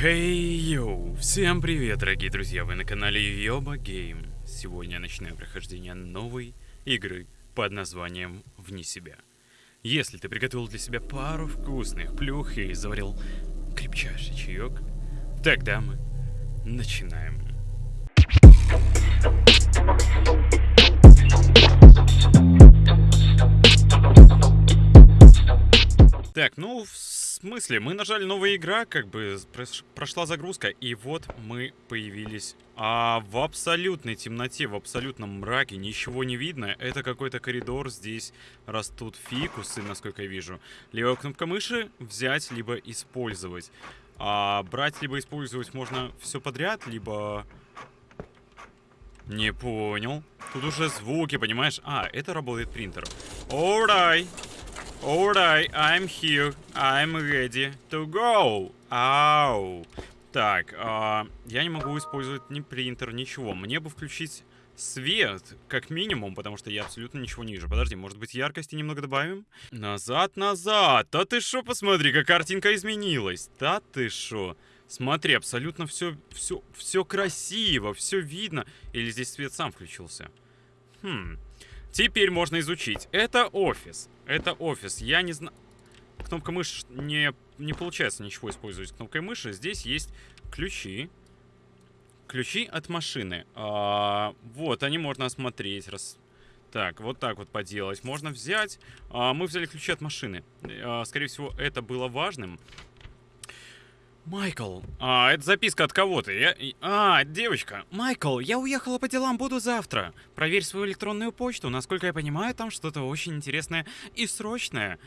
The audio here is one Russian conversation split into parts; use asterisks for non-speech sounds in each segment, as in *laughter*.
Хей, йоу! Всем привет, дорогие друзья! Вы на канале Йоба Гейм. Сегодня я начинаю прохождение новой игры под названием «Вне себя». Если ты приготовил для себя пару вкусных плюх и заварил крепчайший чаек, тогда мы начинаем. Так, ну, смысле? Мы нажали новая игра, как бы прошла загрузка, и вот мы появились. А в абсолютной темноте, в абсолютном мраке ничего не видно. Это какой-то коридор, здесь растут фикусы, насколько я вижу. Левая кнопка мыши взять, либо использовать. А брать, либо использовать можно все подряд, либо... Не понял. Тут уже звуки, понимаешь? А, это работает принтер. Alright. Alright, I'm here. I'm ready to go. Ау. Так, а, я не могу использовать ни принтер, ничего. Мне бы включить свет, как минимум, потому что я абсолютно ничего не вижу. Подожди, может быть яркости немного добавим? Назад, назад. Да ты шо, посмотри, как картинка изменилась. Да ты шо. Смотри, абсолютно все, все, все красиво, все видно. Или здесь свет сам включился? Хм. Теперь можно изучить. Это офис. Это офис. Я не знаю... Кнопка мыши не, не получается ничего использовать кнопкой мыши. Здесь есть ключи. Ключи от машины. А, вот, они можно осмотреть. Раз... Так, вот так вот поделать. Можно взять... А, мы взяли ключи от машины. А, скорее всего, это было важным. Майкл, а, это записка от кого-то. Я... А, девочка. Майкл, я уехала по делам, буду завтра. Проверь свою электронную почту. Насколько я понимаю, там что-то очень интересное и срочное.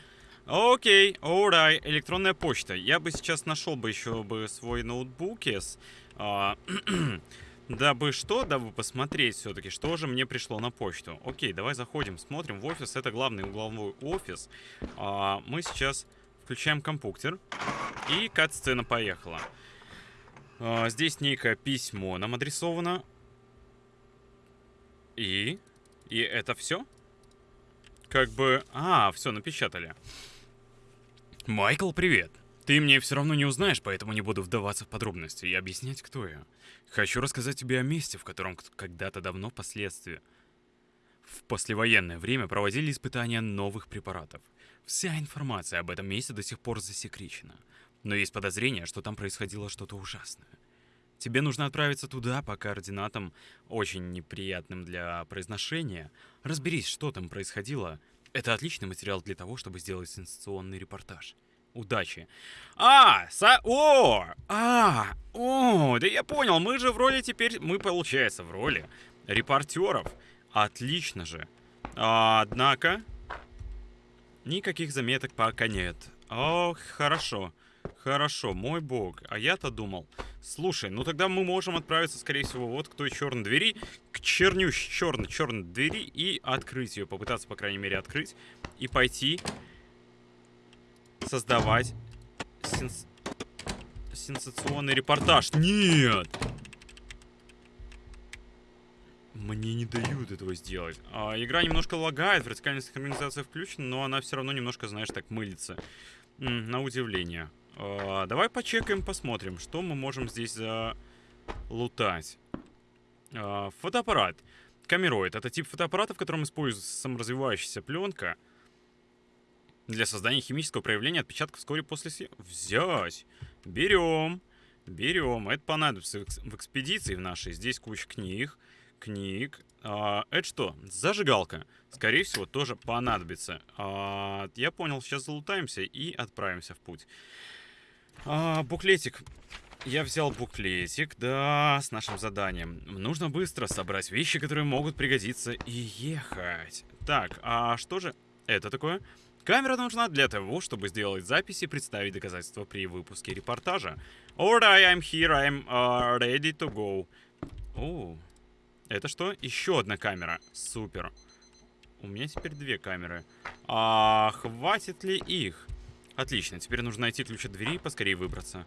Окей, alright, электронная почта. Я бы сейчас нашел бы еще бы свой ноутбук, yes. а, *clears throat* дабы что, дабы посмотреть все-таки, что же мне пришло на почту. Окей, давай заходим, смотрим в офис. Это главный угловой офис. А, мы сейчас включаем компьютер. И кат-сцена поехала. А, здесь некое письмо нам адресовано. И? И это все? Как бы... А, все, напечатали. Майкл, привет. Ты мне все равно не узнаешь, поэтому не буду вдаваться в подробности и объяснять, кто я. Хочу рассказать тебе о месте, в котором когда-то давно впоследствии в послевоенное время проводили испытания новых препаратов. Вся информация об этом месте до сих пор засекречена. Но есть подозрение, что там происходило что-то ужасное. Тебе нужно отправиться туда по координатам, очень неприятным для произношения. Разберись, что там происходило. Это отличный материал для того, чтобы сделать сенсационный репортаж. Удачи. А, са... О! А! О! Да я понял, мы же в роли теперь... Мы, получается, в роли репортеров. Отлично же. А, однако... Никаких заметок пока нет. Ох, хорошо. Хорошо, мой бог. А я-то думал. Слушай, ну тогда мы можем отправиться, скорее всего, вот к той черной двери, к чернющей черной черной двери и открыть ее, попытаться, по крайней мере, открыть и пойти создавать сенс... сенсационный репортаж. Нет! Мне не дают этого сделать. А, игра немножко лагает, вертикальная синхронизация включена, но она все равно немножко, знаешь, так мылится. М, на удивление. А, давай почекаем, посмотрим, что мы можем здесь залутать. А, фотоаппарат. Камероид. Это тип фотоаппарата, в котором используется саморазвивающаяся пленка для создания химического проявления отпечатков вскоре после... Взять. Берем. Берем. Это понадобится в экспедиции в нашей. Здесь куча книг книг. А, это что? Зажигалка. Скорее всего, тоже понадобится. А, я понял, сейчас залутаемся и отправимся в путь. А, буклетик. Я взял буклетик, да, с нашим заданием. Нужно быстро собрать вещи, которые могут пригодиться, и ехать. Так, а что же это такое? Камера нужна для того, чтобы сделать записи и представить доказательства при выпуске репортажа. Alright, I'm here, I'm uh, ready to go. О, это что? Еще одна камера. Супер. У меня теперь две камеры. А хватит ли их? Отлично, теперь нужно найти ключ от двери и поскорее выбраться.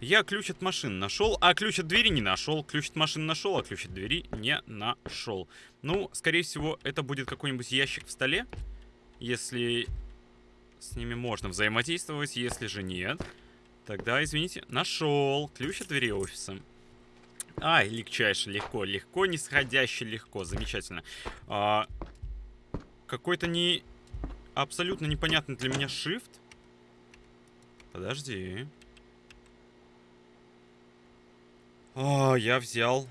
Я ключ от машины нашел, а ключ от двери не нашел. Ключ от машины нашел, а ключ от двери не нашел. Ну, скорее всего, это будет какой-нибудь ящик в столе. Если с ними можно взаимодействовать, если же нет, Тогда, извините, нашел ключ от двери офиса. А, легчайше, легко, легко, нисходяще, легко, замечательно. А, Какой-то не... Абсолютно непонятный для меня shift. Подожди. О, я взял.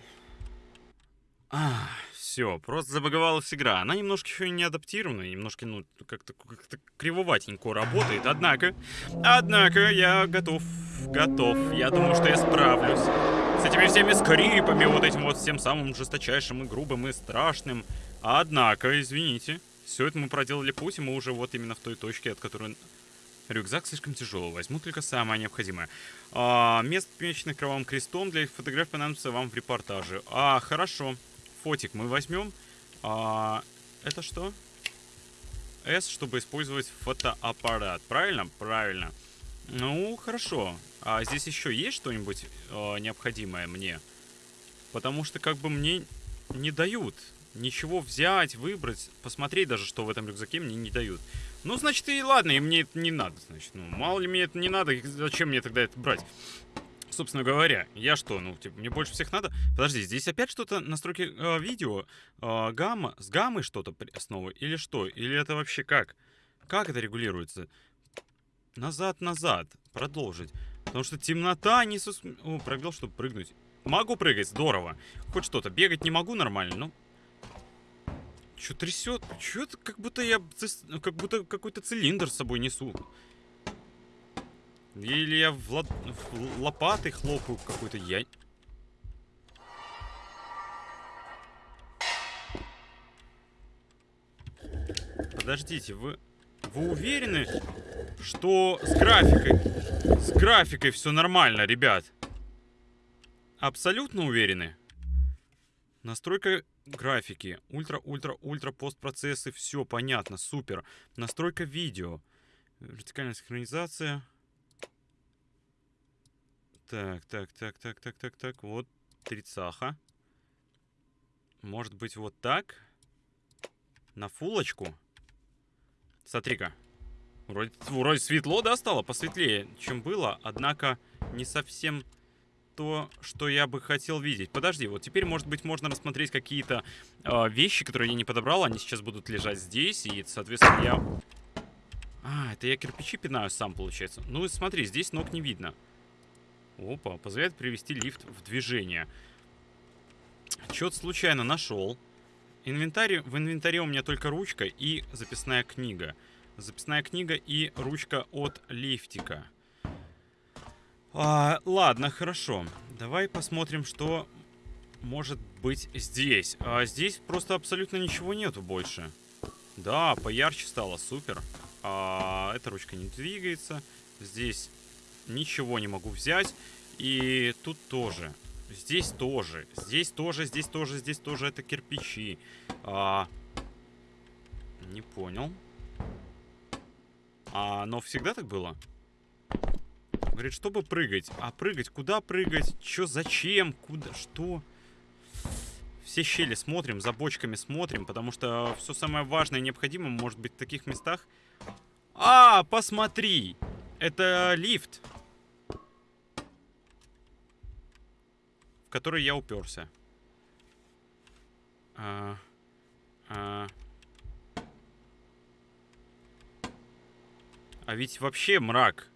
А, все, просто забаговалась игра. Она немножко еще не адаптирована, немножко, ну, как-то как кривоватенько работает. Однако, однако, я готов, готов. Я думаю, что я справлюсь с этими всеми скрипами, вот этим вот всем самым жесточайшим и грубым и страшным. Однако, извините, все это мы проделали путь, и мы уже вот именно в той точке, от которой Рюкзак слишком тяжелый, возьму только самое необходимое. А, место, помеченное кровавым крестом, для фотографий понадобится вам в репортаже. А, хорошо. Фотик мы возьмем. А, это что? S, чтобы использовать фотоаппарат. Правильно? Правильно. Ну, хорошо. А здесь еще есть что-нибудь э, необходимое мне? Потому что как бы мне не дают ничего взять, выбрать, посмотреть даже, что в этом рюкзаке мне не дают. Ну, значит, и ладно, и мне это не надо, значит. Ну, мало ли мне это не надо, зачем мне тогда это брать? Собственно говоря, я что, ну, типа, мне больше всех надо? Подожди, здесь опять что-то настройки э, видео, э, гамма, с гаммой что-то основы, или что? Или это вообще как? Как это регулируется? Назад, назад, продолжить. Потому что темнота не сус... О, пробел, чтобы прыгнуть. Могу прыгать, здорово. Хоть что-то. Бегать не могу нормально, ну, Чё трясет? Чё это как будто я... Как будто какой-то цилиндр с собой несу. Или я в, ло... в лопатой хлопаю какой-то. Я... Подождите, вы... Вы уверены, что с графикой... С графикой все нормально, ребят? Абсолютно уверены? Настройка графики, ультра-ультра-ультра постпроцессы, все понятно, супер. Настройка видео, вертикальная синхронизация. Так, так, так, так, так, так, так, вот трицаха. Может быть вот так? На фулочку? Смотри-ка. Вроде, вроде светло, да, стало? Посветлее, чем было. Однако не совсем то, что я бы хотел видеть. Подожди, вот теперь, может быть, можно рассмотреть какие-то э, вещи, которые я не подобрал. Они сейчас будут лежать здесь, и, соответственно, я... А, это я кирпичи пинаю сам, получается. Ну, смотри, здесь ног не видно. Опа, позволяет привести лифт в движение. Что-то случайно нашел. Инвентарь, в инвентаре у меня только ручка и записная книга. Записная книга и ручка от лифтика. А, ладно, хорошо. Давай посмотрим, что может быть здесь. А здесь просто абсолютно ничего нету больше. Да, поярче стало, супер. А, эта ручка не двигается. Здесь ничего не могу взять. И тут тоже. Здесь тоже. Здесь тоже, здесь тоже, здесь тоже. Это кирпичи. А, не понял. А, но всегда так было? Говорит, чтобы прыгать. А прыгать? Куда прыгать? Чё? Зачем? Куда? Что? Все щели смотрим, за бочками смотрим, потому что все самое важное и необходимое может быть в таких местах. А, посмотри! Это лифт. Который я уперся. А, а, а ведь вообще мрак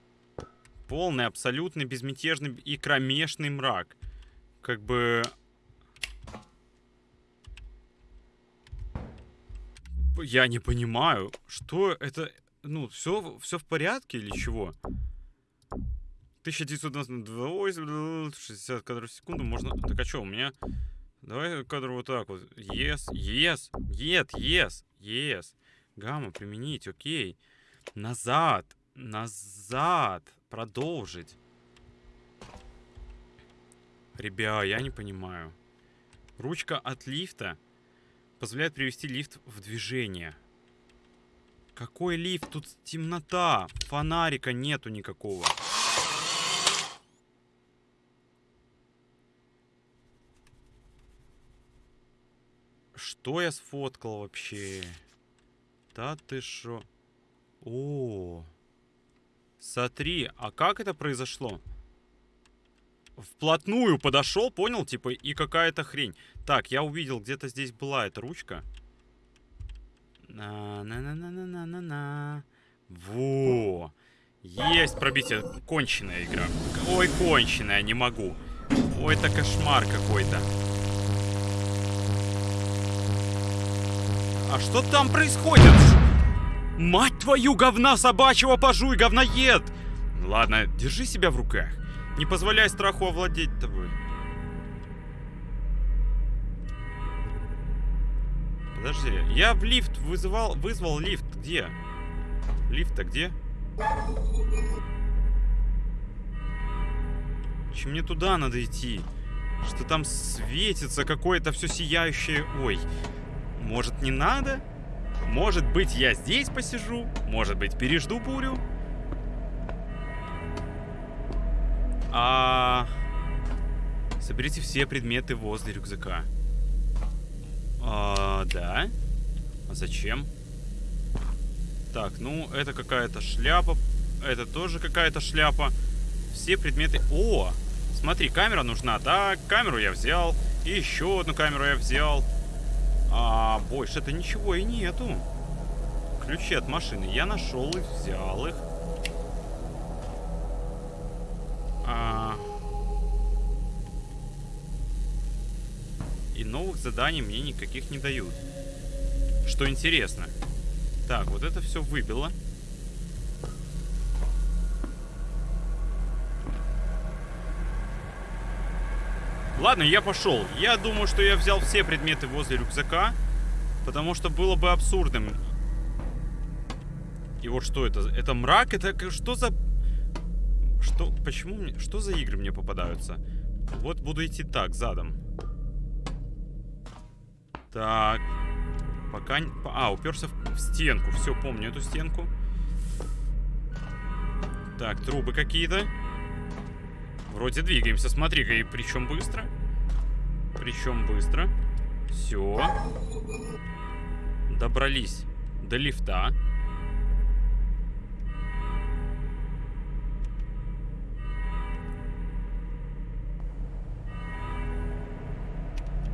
полный, абсолютный, безмятежный и кромешный мрак. Как бы... Я не понимаю, что это... Ну, все, все в порядке или чего? 1992, 60 кадров в секунду можно... Так а что, у меня... Давай кадр вот так вот. Yes, yes, yes, yes, yes. Гамма применить, окей. Назад, назад. Продолжить. Ребя, я не понимаю. Ручка от лифта позволяет привести лифт в движение. Какой лифт? Тут темнота. Фонарика нету никакого. Что я сфоткал вообще? Да ты шо? О. Смотри, а как это произошло? Вплотную подошел, понял, типа, и какая-то хрень. Так, я увидел, где-то здесь была эта ручка. На-на-на-на-на-на-на. Во! Есть пробитие. Конченая игра. Ой, конченая, не могу. Ой, это кошмар какой-то. А что там происходит? Мать твою, говна собачьего пожуй, говноед! Ладно, держи себя в руках. Не позволяй страху овладеть тобой. Подожди, я в лифт вызывал, вызвал лифт. Где? Лифт-то где? Чем мне туда надо идти? Что там светится какое-то все сияющее. Ой, может не надо? Может быть я здесь посижу? Может быть пережду бурю? А... Соберите все предметы возле рюкзака. А, да. А зачем? Так, ну, это какая-то шляпа. Это тоже какая-то шляпа. Все предметы... О! Смотри, камера нужна. Да, камеру я взял. И еще одну камеру я взял. А больше-то ничего и нету. Ключи от машины. Я нашел их, взял их. А... И новых заданий мне никаких не дают. Что интересно. Так, вот это все выбило. Ладно, я пошел. Я думаю, что я взял все предметы возле рюкзака. Потому что было бы абсурдным. И вот что это? Это мрак? Это что за... Что? Почему мне... Что за игры мне попадаются? Вот буду идти так, задом. Так. Пока... А, уперся в, в стенку. Все, помню эту стенку. Так, трубы какие-то. Вроде двигаемся. Смотри-ка, и причем быстро. Причем быстро. Все. Добрались до лифта.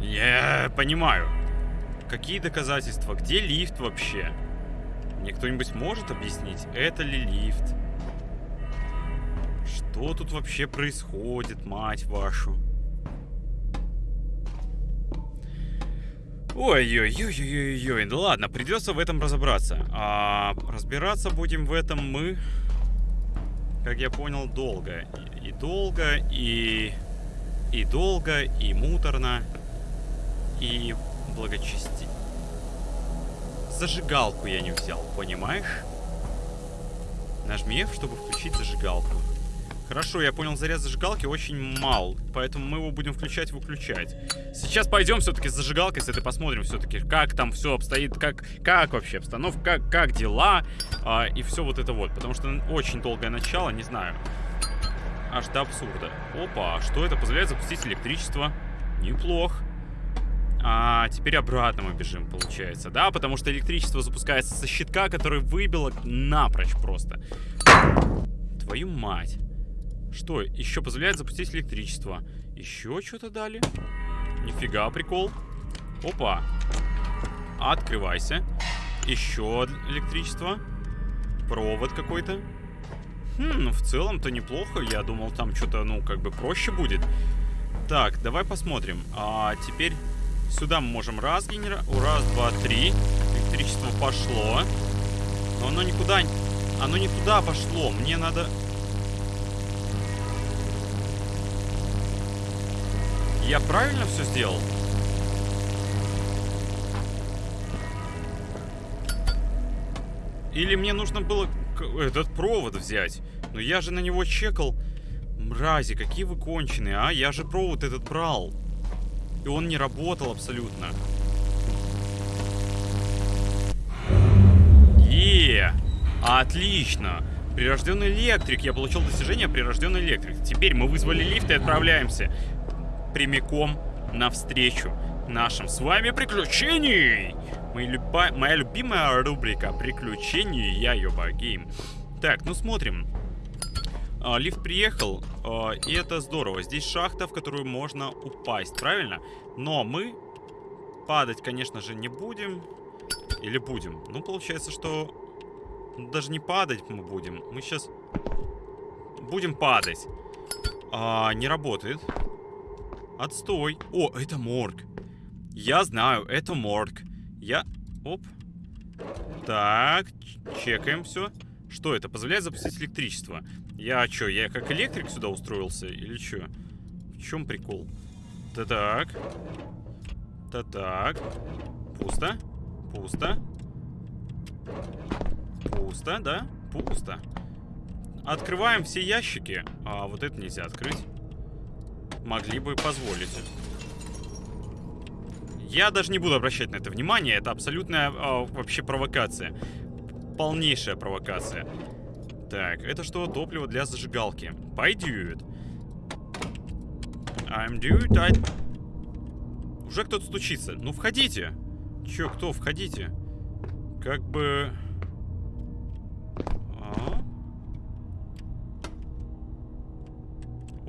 Я понимаю. Какие доказательства? Где лифт вообще? Мне кто-нибудь может объяснить, это ли лифт? Что тут вообще происходит, мать вашу? Ой-ой-ой-ой-ой, ну ладно, придется в этом разобраться. А разбираться будем в этом мы, как я понял, долго. И, долго, и... И долго, и муторно, и благочести. Зажигалку я не взял, понимаешь? Нажми F, чтобы включить зажигалку. Хорошо, я понял, заряд зажигалки очень мал, поэтому мы его будем включать выключать. Сейчас пойдем все-таки с зажигалкой, с этой посмотрим все-таки, как там все обстоит, как, как вообще обстановка, как, как дела, а, и все вот это вот. Потому что очень долгое начало, не знаю. Аж до абсурда. Опа, что это? Позволяет запустить электричество. Неплохо. А теперь обратно мы бежим, получается, да? Потому что электричество запускается со щитка, который выбило напрочь просто. Твою мать. Что, еще позволяет запустить электричество. Еще что-то дали? Нифига, прикол. Опа. Открывайся. Еще электричество. Провод какой-то. Хм, ну в целом-то неплохо. Я думал, там что-то, ну, как бы проще будет. Так, давай посмотрим. А теперь Сюда мы можем раз генера... Раз, два, три. Электричество пошло. Но оно никуда... Оно не туда пошло. Мне надо... Я правильно все сделал? Или мне нужно было этот провод взять? Но я же на него чекал. Мрази, какие вы конченые, а? Я же провод этот брал. И он не работал абсолютно. Е, отлично. Прирожденный электрик. Я получил достижение прирожденный электрик. Теперь мы вызвали лифт и отправляемся прямиком навстречу нашим с вами приключений. Моя, моя любимая рубрика приключений я Йоба Гейм. Так, ну смотрим. А, лифт приехал, а, и это здорово. Здесь шахта, в которую можно упасть, правильно? Но мы падать, конечно же, не будем. Или будем? Ну, получается, что даже не падать мы будем. Мы сейчас будем падать. А, не работает. Отстой. О, это морг. Я знаю, это морг. Я... Оп. Так, чекаем все. Что это? Позволяет запустить электричество. Я что, я как электрик сюда устроился? Или что? В чем прикол? Да-так. Да-так. Пусто. Пусто. Пусто, да? Пусто. Открываем все ящики. А вот это нельзя открыть. Могли бы позволить. Я даже не буду обращать на это внимание. Это абсолютная а, вообще провокация. Полнейшая провокация. Так, это что? Топливо для зажигалки. Пойдет. I'm dude, I... Уже кто-то стучится. Ну, входите. Чё, кто? Входите. Как бы...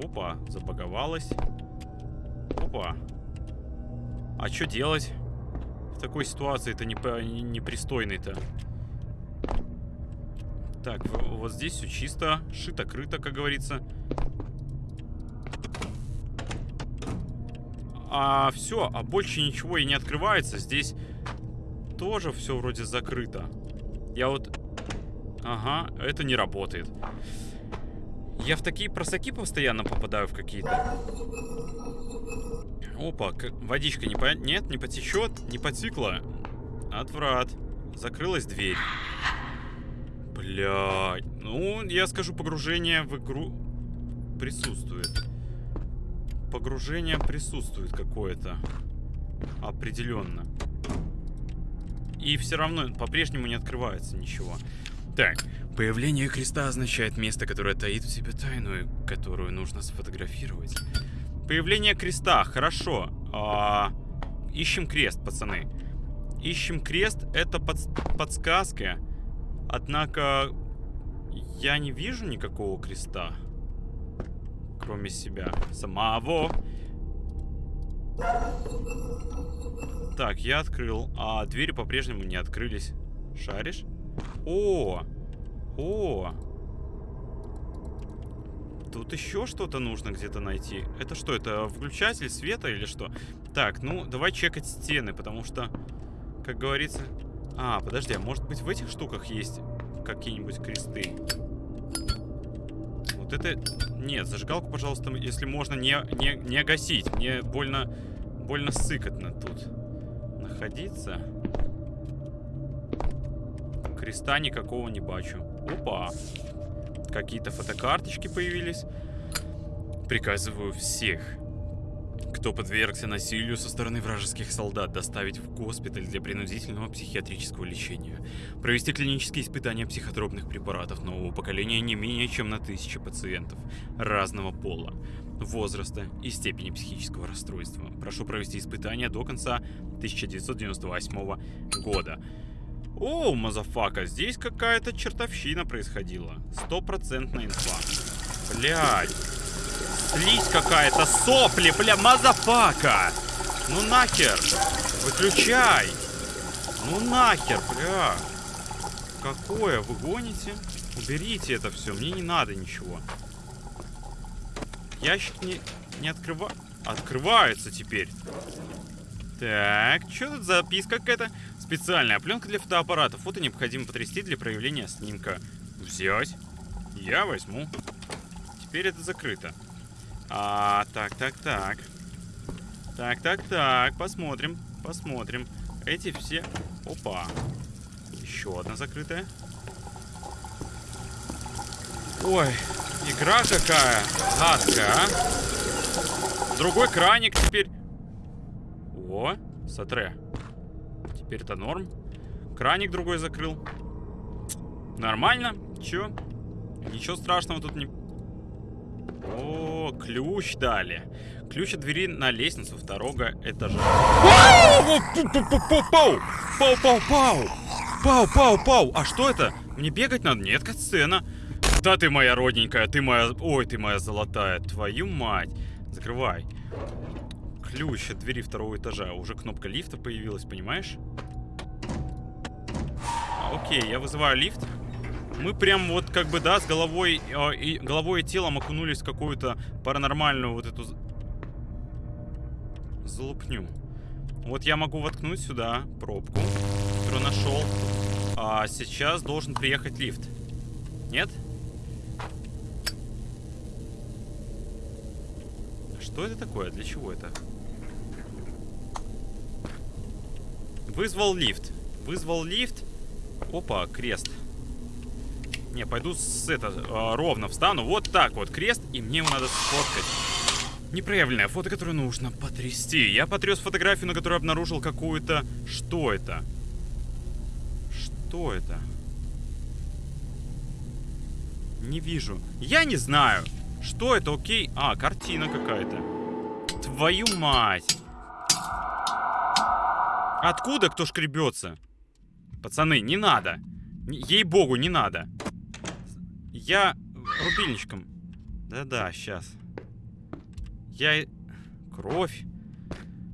Опа, забаговалась. Опа. А что делать? В такой ситуации это непристойный-то. Так, вот здесь все чисто, шито-крыто, как говорится. А все, а больше ничего и не открывается. Здесь тоже все вроде закрыто. Я вот... Ага, это не работает. Я в такие просаки постоянно попадаю в какие-то. Опа, водичка не по... Нет, не потечет, не потекла. Отврат. Закрылась дверь. Блядь. Ну, я скажу, погружение в игру присутствует. Погружение присутствует какое-то. Определенно. И все равно по-прежнему не открывается ничего. Так, появление креста означает место, которое таит в себе тайну, которую нужно сфотографировать. Появление креста, хорошо. А, ищем крест, пацаны. Ищем крест, это под, подсказка. Однако, я не вижу никакого креста. Кроме себя. Самого. Так, я открыл. А двери по-прежнему не открылись. Шаришь? О! О! Тут еще что-то нужно где-то найти. Это что, это включатель света или что? Так, ну, давай чекать стены, потому что, как говорится... А, подожди, а может быть в этих штуках есть какие-нибудь кресты? Вот это... Нет, зажигалку, пожалуйста, если можно, не, не, не гасить. Мне больно, больно сыкотно тут находиться. Креста никакого не бачу. Опа. Какие-то фотокарточки появились. Приказываю всех кто подвергся насилию со стороны вражеских солдат, доставить в госпиталь для принудительного психиатрического лечения. Провести клинические испытания психотропных препаратов нового поколения не менее чем на тысячи пациентов разного пола, возраста и степени психического расстройства. Прошу провести испытания до конца 1998 года. О, motherfucker, здесь какая-то чертовщина происходила. Стопроцентная инфа. Блядь. Слизь какая-то, сопли, бля, motherfucker! Ну нахер! Выключай! Ну нахер, бля! Какое? Вы гоните? Уберите это все, мне не надо ничего. Ящик не, не открыва... Открывается теперь. Так, что тут записка какая-то? Специальная пленка для фотоаппаратов. Фото необходимо потрясти для проявления снимка. Взять. Я возьму. Теперь это закрыто. А, так, так, так. Так, так, так. Посмотрим, посмотрим. Эти все... Опа. Еще одна закрытая. Ой, игра какая гадкая, а. Другой краник теперь. О, сатре. Теперь это норм. Краник другой закрыл. Нормально. Чё? Ничего страшного тут не о, ключ дали. Ключ от двери на лестницу второго этажа. Пау! Пау, пау, пау! Пау, пау, пау! А что это? Мне бегать надо? Нет, сцена. Да ты моя родненькая, ты моя... Ой, ты моя золотая. Твою мать. Закрывай. Ключ от двери второго этажа. Уже кнопка лифта появилась, понимаешь? Окей, я вызываю лифт. Мы прям вот как бы, да, с головой, э, и, головой и телом окунулись в какую-то паранормальную вот эту залупню. Вот я могу воткнуть сюда пробку, которую нашел. А сейчас должен приехать лифт. Нет? Что это такое? Для чего это? Вызвал лифт. Вызвал лифт. Опа, крест. Не, пойду с это а, ровно встану. Вот так вот крест, и мне его надо сфоткать. Непроявленное фото, которое нужно потрясти. Я потряс фотографию, на которой обнаружил какую-то... Что это? Что это? Не вижу. Я не знаю. Что это? Окей. А, картина какая-то. Твою мать. Откуда кто шкребется? Пацаны, не надо. Ей-богу, не надо. Я рубильничком. Да-да, сейчас. Я... Кровь.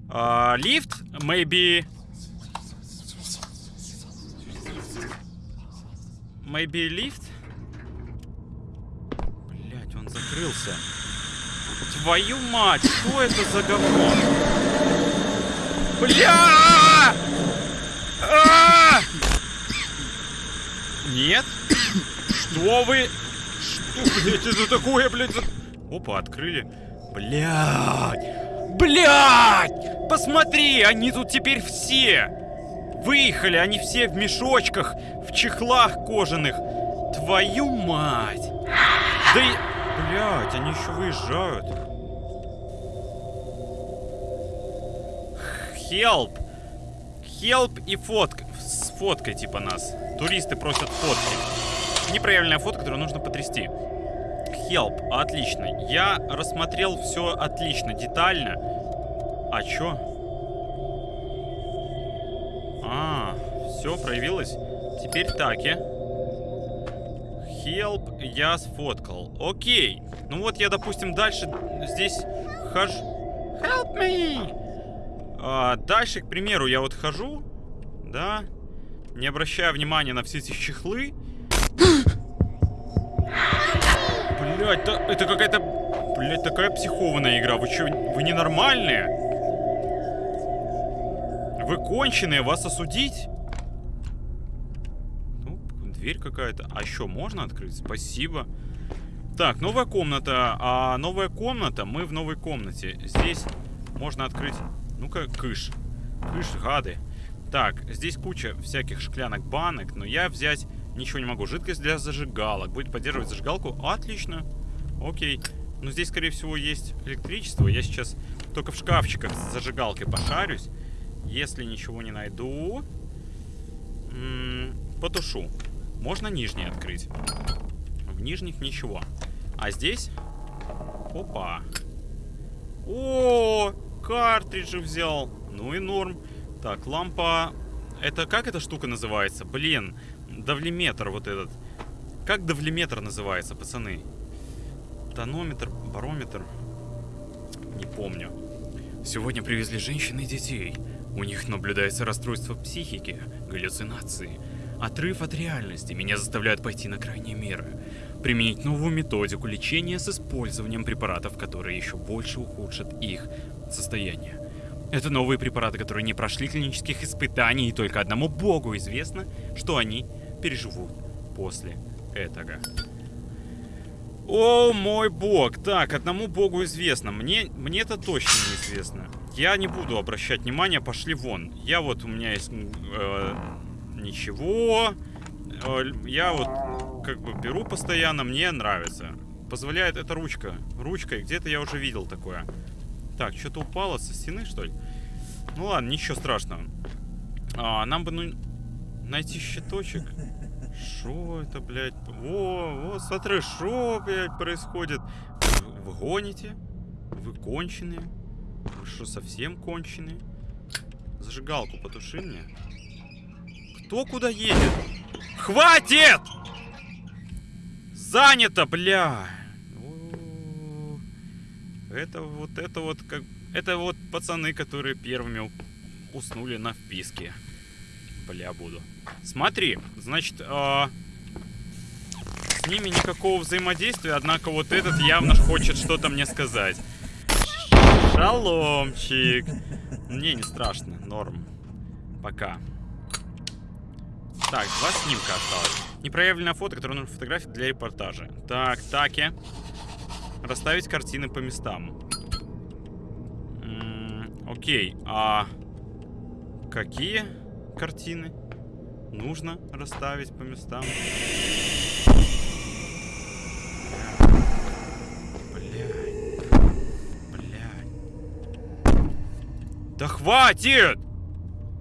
А, лифт? Maybe... Maybe лифт? Блять, он закрылся. Твою мать, что это за говно? Бля! А! Нет? Что вы? Что, блядь, это такое, блядь? Опа, открыли. Блядь! Блядь! Посмотри, они тут теперь все! Выехали, они все в мешочках, в чехлах кожаных. Твою мать! Да и... Блядь, они еще выезжают. Help! Help и фотка. С фоткой типа нас. Туристы просят фотки. Неправильная фотка, которую нужно потрясти. Help. Отлично. Я рассмотрел все отлично, детально. А чё? А, все проявилось. Теперь таки. Help я сфоткал. Окей. Ну вот я, допустим, дальше здесь хожу. Help me! А, дальше, к примеру, я вот хожу, да, не обращая внимания на все эти чехлы. Блять, да, это какая-то, блять, такая психованная игра. Вы что, вы ненормальные? Вы конченые, вас осудить? Ну, дверь какая-то. А еще можно открыть? Спасибо. Так, новая комната. А новая комната, мы в новой комнате. Здесь можно открыть ну-ка, кыш. Кыш, гады. Так, здесь куча всяких шклянок, банок, но я взять ничего не могу. Жидкость для зажигалок. Будет поддерживать зажигалку? Отлично. Окей. Но здесь, скорее всего, есть электричество. Я сейчас только в шкафчиках с зажигалкой пошарюсь. Если ничего не найду... Потушу. Можно нижний открыть. В нижних ничего. А здесь... Опа. О, картриджи взял. Ну и норм. Так, лампа... Это как эта штука называется? Блин, давлеметр вот этот. Как давлеметр называется, пацаны? Тонометр, барометр? Не помню. Сегодня привезли женщин и детей. У них наблюдается расстройство психики, галлюцинации. Отрыв от реальности меня заставляют пойти на крайние меры. Применить новую методику лечения с использованием препаратов, которые еще больше ухудшат их состояние. Это новые препараты, которые не прошли клинических испытаний, и только одному богу известно, что они переживут после этого. О, мой бог. Так, одному богу известно. Мне, мне это точно неизвестно. Я не буду обращать внимания, пошли вон. Я вот, у меня есть... Э, ничего. Э, я вот как бы беру постоянно, мне нравится. Позволяет эта ручка. Ручкой, где-то я уже видел такое. Так, что-то упало со стены, что ли? Ну ладно, ничего страшного. А, нам бы, ну, найти щиточек. Что это, блядь? Во, вот, смотри, что, блядь, происходит? Вы, вы гоните? Вы конченые? Вы что, совсем конченые? Зажигалку потуши мне. Кто куда едет? Хватит! Занято, бля! Это вот, это вот, как... Это вот пацаны, которые первыми уснули на вписке. Бля, буду. Смотри, значит, а, с ними никакого взаимодействия, однако вот этот явно хочет что-то мне сказать. Шаломчик. Не, не страшно, норм. Пока. Так, два снимка осталось. Непроявленная фото, которую нужно фотографировать для репортажа. Так, таки. Расставить картины по местам. М -м, окей, а какие картины нужно расставить по местам? Да хватит!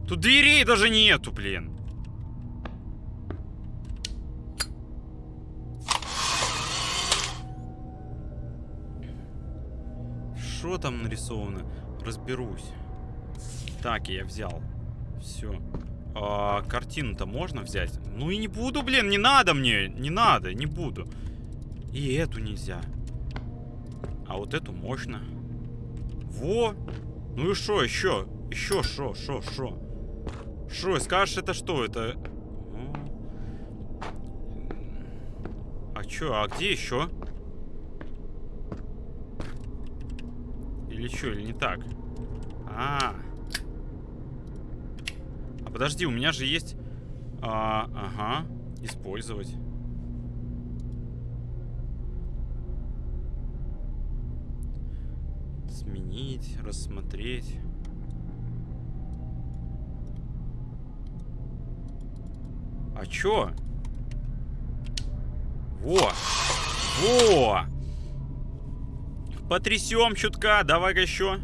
Тут дверей даже нету, блин. Что там нарисовано? Разберусь. Так, я взял. Все. А, Картину-то можно взять? Ну и не буду, блин, не надо мне. Не надо, не буду. И эту нельзя. А вот эту можно. Во! Ну и что еще? Еще что, что, что? Что, скажешь, это что? Это... А чё, а где еще? Или что, или не так? А, -а, -а. а подожди, у меня же есть... А, ага, использовать. Сменить, рассмотреть. А чё? Во! Во! Потрясем чутка. Давай-ка еще.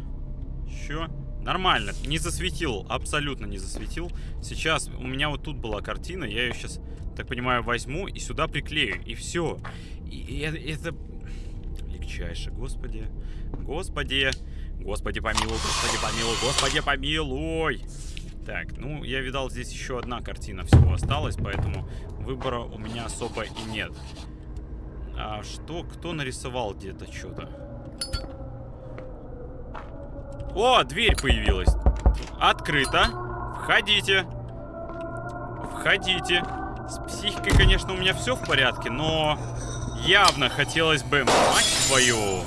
Еще. Нормально. Не засветил. Абсолютно не засветил. Сейчас у меня вот тут была картина. Я ее сейчас, так понимаю, возьму и сюда приклею. И все. И, и это. Легчайше. Господи. Господи. Господи помилуй, господи помилуй, господи помилуй. Так, ну, я видал, здесь еще одна картина всего осталась, поэтому выбора у меня особо и нет. А что? Кто нарисовал где-то что-то? О, дверь появилась. Открыто. Входите. Входите. С психикой, конечно, у меня все в порядке, но явно хотелось бы... Мать твою...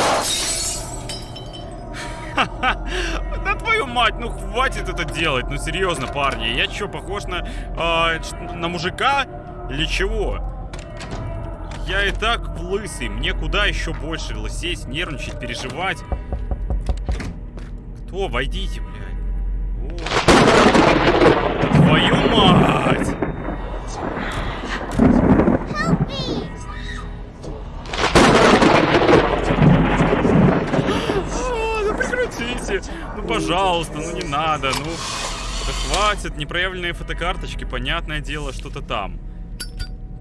*laughs* Да твою мать, ну хватит это делать, ну серьезно, парни. Я что, похож на, э, на мужика или чего? Я и так лысый, мне куда еще больше лысеть, нервничать, переживать. Кто? Войдите, блядь. О. Твою мать! прекратите. Ну, пожалуйста, ну не надо, ну... Да хватит, непроявленные фотокарточки, понятное дело, что-то там.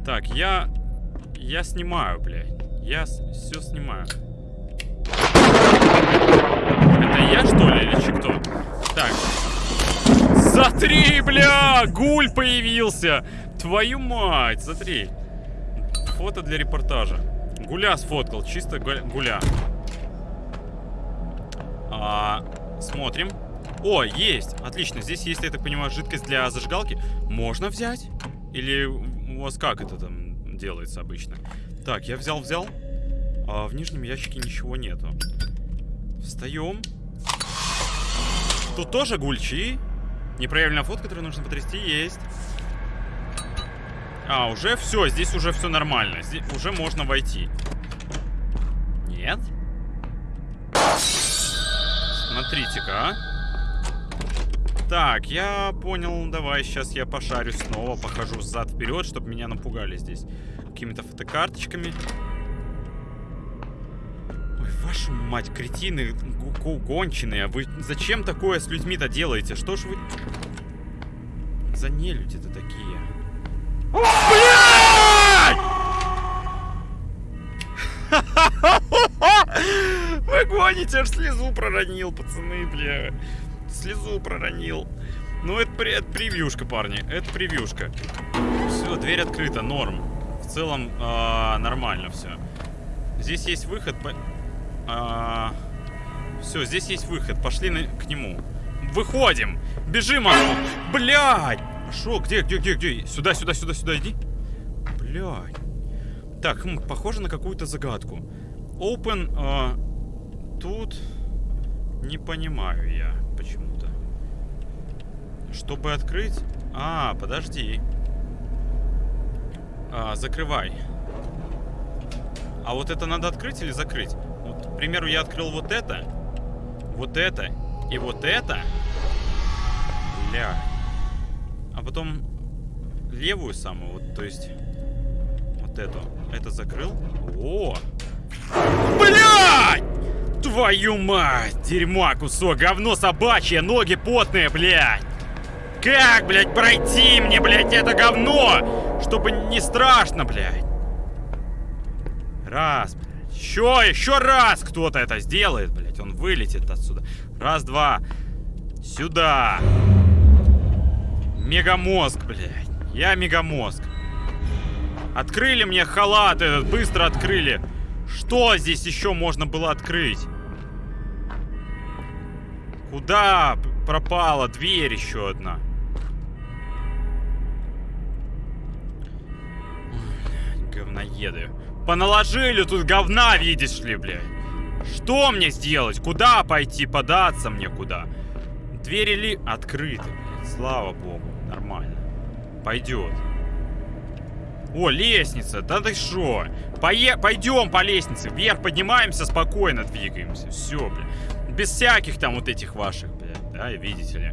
Так, я... Я снимаю, блядь. Я все снимаю. Это я, что ли, или че кто? Так. Смотри, бля! Гуль появился! Твою мать, смотри. Фото для репортажа. Гуля сфоткал, чисто гуля. А, смотрим. О, есть! Отлично, здесь есть, я так понимаю, жидкость для зажигалки. Можно взять? Или у вас как это там делается обычно? Так, я взял-взял. А в нижнем ящике ничего нету. Встаем. Тут тоже гульчи. Непроявленная фото, которую нужно потрясти, есть. А, уже все, здесь уже все нормально. Здесь уже можно войти. Нет? Смотрите-ка, а. Так, я понял. Давай, сейчас я пошарю снова. Похожу зад-вперед, чтобы меня напугали здесь. Какими-то фотокарточками. Вашу мать, кретины гонченые. Вы зачем такое с людьми-то делаете? Что ж вы... За нелюди-то такие? *laughs* Вы гоните, аж слезу проронил, пацаны, бля. Слезу проронил. Ну, это, это превьюшка, парни. Это превьюшка. Все, дверь открыта, норм. В целом а, нормально все. Здесь есть выход. По... А, все, здесь есть выход. Пошли на... к нему. Выходим! Бежим отсюда! Блядь! Шо? Где, где, где, где? Сюда, сюда, сюда, сюда, иди. Блядь. Так, хм, похоже на какую-то загадку. Open... А, тут... Не понимаю я почему-то. Чтобы открыть... А, подожди. А, закрывай. А вот это надо открыть или закрыть? Примеру, я открыл вот это. Вот это. И вот это. Бля. А потом левую самую, вот, то есть... Вот эту. Это закрыл. О! Блядь! Твою мать! Дерьма, кусок, говно собачье, ноги потные, блядь! Как, блядь, пройти мне, блядь, это говно? Чтобы не страшно, блядь. Раз. Еще, еще раз кто-то это сделает, блядь. Он вылетит отсюда. Раз, два. Сюда. Мегамозг, блядь. Я мегамозг. Открыли мне халат этот, быстро открыли. Что здесь еще можно было открыть? Куда пропала дверь еще одна? говноеды. Поналожили тут говна, видишь ли, блядь. Что мне сделать? Куда пойти? Податься мне куда? Двери ли открыты, блядь. Слава богу. Нормально. Пойдет. О, лестница. Да ты шо? Пое... Пойдем по лестнице. Вверх поднимаемся, спокойно двигаемся. Все, блядь. Без всяких там вот этих ваших, блядь. Да, видите ли.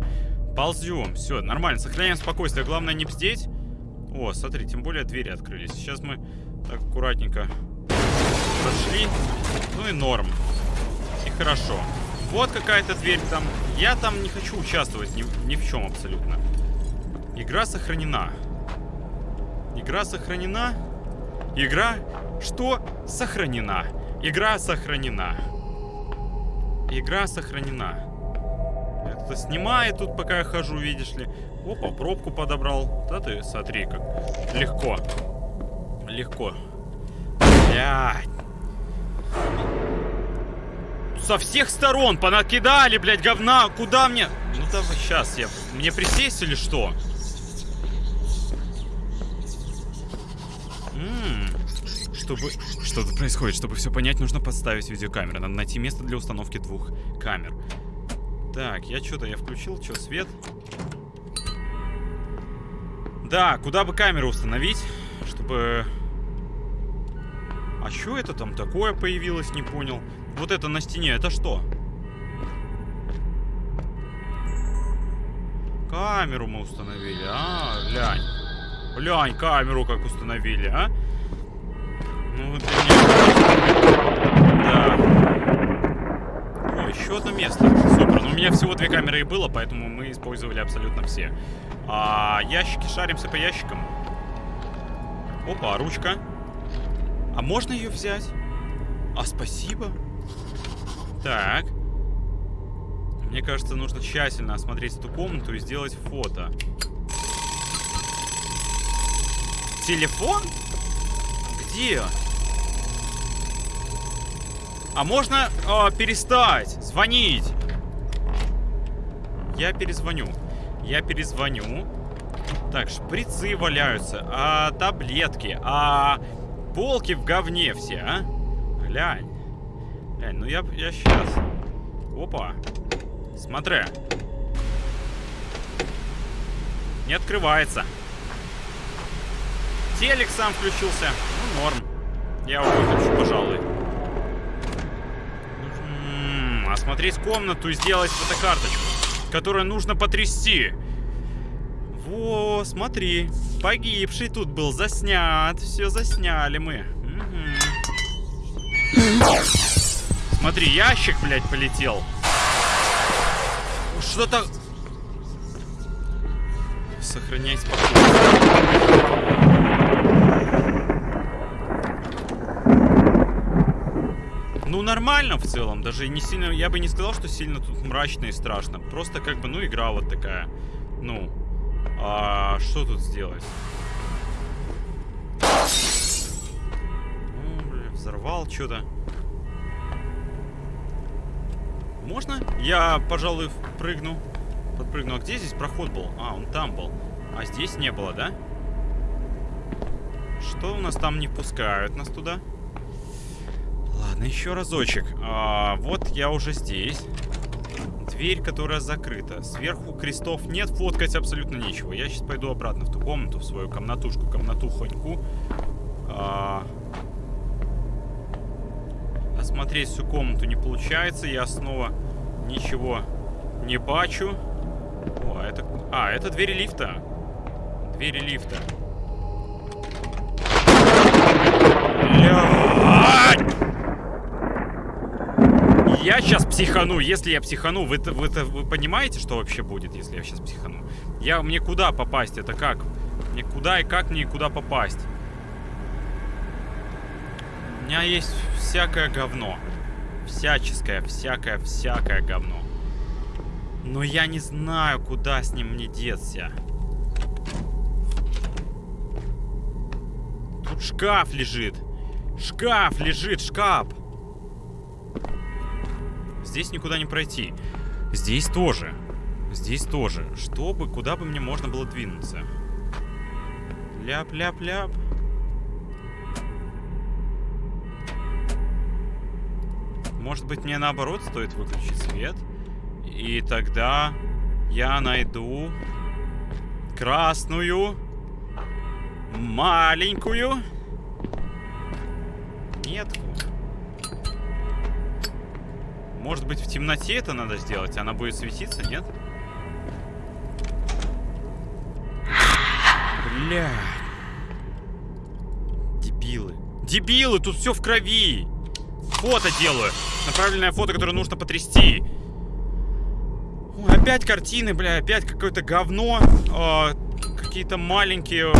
Ползем. Все, нормально. Сохраняем спокойствие. Главное не бздеть. О, смотри, тем более двери открылись. Сейчас мы так аккуратненько прошли. Ну и норм. И хорошо. Вот какая-то дверь там. Я там не хочу участвовать ни, ни в чем абсолютно. Игра сохранена. Игра сохранена. Игра... Что? Сохранена. Игра сохранена. Игра сохранена. Это снимает тут, пока я хожу, видишь ли. Опа, пробку подобрал. Да ты смотри, как легко. Легко. Блядь. Со всех сторон понакидали, блядь, говна. Куда мне? Ну давай, сейчас я... Мне присесть или что? М чтобы... Что тут происходит? Чтобы все понять, нужно подставить видеокамеру. Надо найти место для установки двух камер. Так, я что-то... Я включил, что, свет? Да, куда бы камеру установить, чтобы... А что это там такое появилось, не понял. Вот это на стене, это что? Камеру мы установили, а, глянь. Глянь, камеру как установили, а? Ну, вот Да. О, еще одно место. Супер. Ну, у меня всего две камеры и было, поэтому мы использовали абсолютно все. А, ящики, шаримся по ящикам. Опа, ручка. А можно ее взять? А, спасибо. Так. Мне кажется, нужно тщательно осмотреть эту комнату и сделать фото. Телефон? Где? А можно э, перестать звонить? Я перезвоню. Я перезвоню. Так, шприцы валяются. А таблетки. А полки в говне все, а? Глянь. Глянь, ну я, я сейчас. Опа. Смотри. Не открывается. Телек сам включился. Ну, норм. Я его выключу, пожалуй. М -м, осмотреть комнату и сделать фотокарточку которое нужно потрясти. Во, смотри. Погибший тут был заснят. Все засняли мы. Угу. Смотри, ящик, блядь, полетел. Что-то... Сохранять спокойствие. Ну, нормально в целом. Даже не сильно... Я бы не сказал, что сильно тут мрачно и страшно. Просто как бы, ну, игра вот такая. Ну, а что тут сделать? Взорвал что-то. Можно? Я, пожалуй, прыгну. Подпрыгну. А где здесь проход был? А, он там был. А здесь не было, да? Что у нас там не пускают нас туда? Ладно, еще разочек. А, вот я уже здесь. Дверь, которая закрыта. Сверху крестов нет, фоткать абсолютно нечего. Я сейчас пойду обратно в ту комнату, в свою комнатушку, комнатухоньку. А... Осмотреть всю комнату не получается. Я снова ничего не бачу. О, это... А, это двери лифта. Двери лифта. Я сейчас психану. Если я психану, вы, вы, вы понимаете, что вообще будет, если я сейчас психану? Я, мне куда попасть? Это как? Мне куда и как мне куда попасть? У меня есть всякое говно. Всяческое, всякое, всякое говно. Но я не знаю, куда с ним мне деться. Тут шкаф лежит. Шкаф лежит, шкаф. Здесь никуда не пройти. Здесь тоже. Здесь тоже. Чтобы, куда бы мне можно было двинуться. Ляп-ляп-ляп. Может быть, мне наоборот стоит выключить свет? И тогда я найду красную, маленькую метку. Может быть, в темноте это надо сделать? Она будет светиться, нет? Бля. Дебилы. Дебилы, тут все в крови. Фото делаю. Направленное фото, которое нужно потрясти. Ой, опять картины, бля, опять какое-то говно. Э, Какие-то маленькие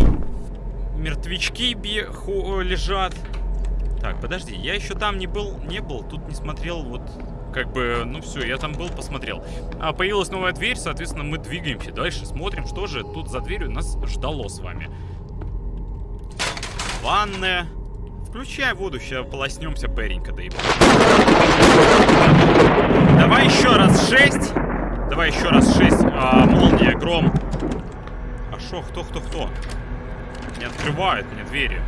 мертвячки лежат. Так, подожди, я еще там не был, не был, тут не смотрел, вот как бы, ну все, я там был, посмотрел. А появилась новая дверь, соответственно, мы двигаемся дальше, смотрим, что же тут за дверью нас ждало с вами. Ванная. Включай воду, сейчас полоснемся перенько, да и... Давай еще раз шесть. Давай еще раз шесть. А, молния, гром. А шо, кто, кто, кто? Не открывает мне двери.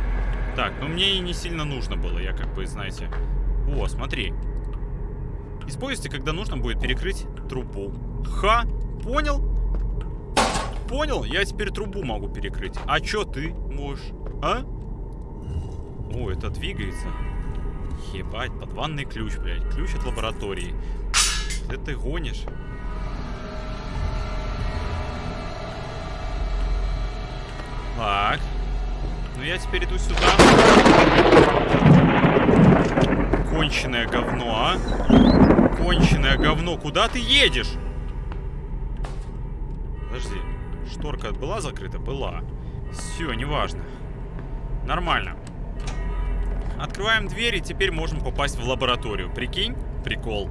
Так, ну мне и не сильно нужно было, я как бы, знаете... О, смотри. Используйте, когда нужно будет перекрыть трубу. Ха! Понял? Понял? Я теперь трубу могу перекрыть. А чё ты можешь? А? О, это двигается. Ебать, под ванный ключ, блядь. Ключ от лаборатории. Ты ты гонишь? Так. Ну я теперь иду сюда. Конченое говно, а? конченое говно. Куда ты едешь? Подожди. Шторка была закрыта? Была. Все, неважно. Нормально. Открываем дверь, и теперь можем попасть в лабораторию. Прикинь? Прикол.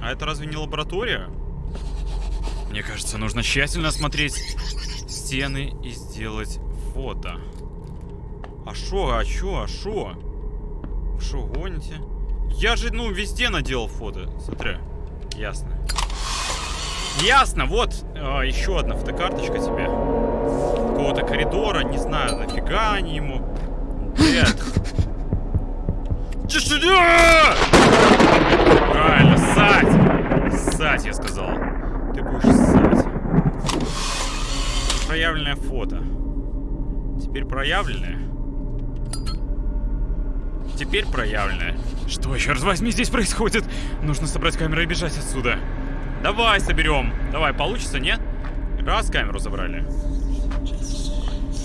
А это разве не лаборатория? Мне кажется, нужно тщательно осмотреть стены и сделать фото. А шо, а чё, а шо? Шо, гоните? Я же, ну, везде наделал фото. Смотри. Ясно. Ясно, вот э, еще одна фотокарточка тебе. Какого-то коридора, не знаю, нафига они ему. Че сюда! Правильно, ссать! Ссать, я сказал. Ты будешь ссать. Проявленное фото. Теперь проявленное. Теперь проявленное. Что, черт возьми, здесь происходит? Нужно собрать камеру и бежать отсюда. Давай соберем. Давай, получится, нет? Раз камеру забрали.